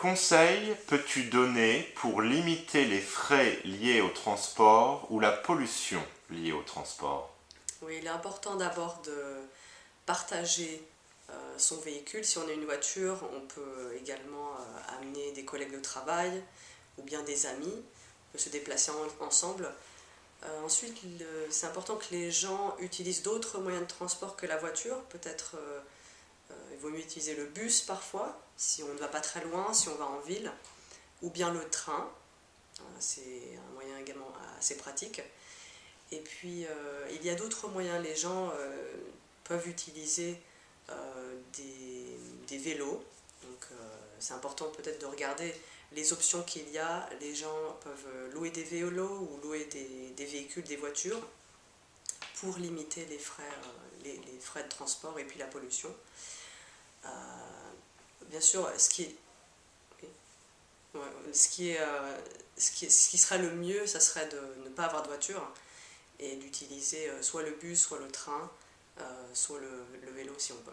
Quels conseils peux-tu donner pour limiter les frais liés au transport ou la pollution liée au transport? Oui, il est important d'abord de partager euh, son véhicule. Si on a une voiture, on peut également euh, amener des collègues de travail ou bien des amis, on peut se déplacer ensemble. Euh, ensuite, c'est important que les gens utilisent d'autres moyens de transport que la voiture. Peut-être il vaut mieux utiliser le bus parfois, si on ne va pas très loin, si on va en ville, ou bien le train. C'est un moyen également assez pratique. Et puis, il y a d'autres moyens. Les gens peuvent utiliser euh, des, vélos. Donc euh, c'est important peut-être de regarder les options qu'il y a. Les gens peuvent louer des vélos ou louer des, véhicules, des voitures pour limiter les frais, euh, frais de transport et puis la pollution. bien sûr, ce qui est, ce, qui serait le mieux, ça serait de ne pas avoir de voiture et d'utiliser soit le bus, soit le train, soit le vélo si on peut.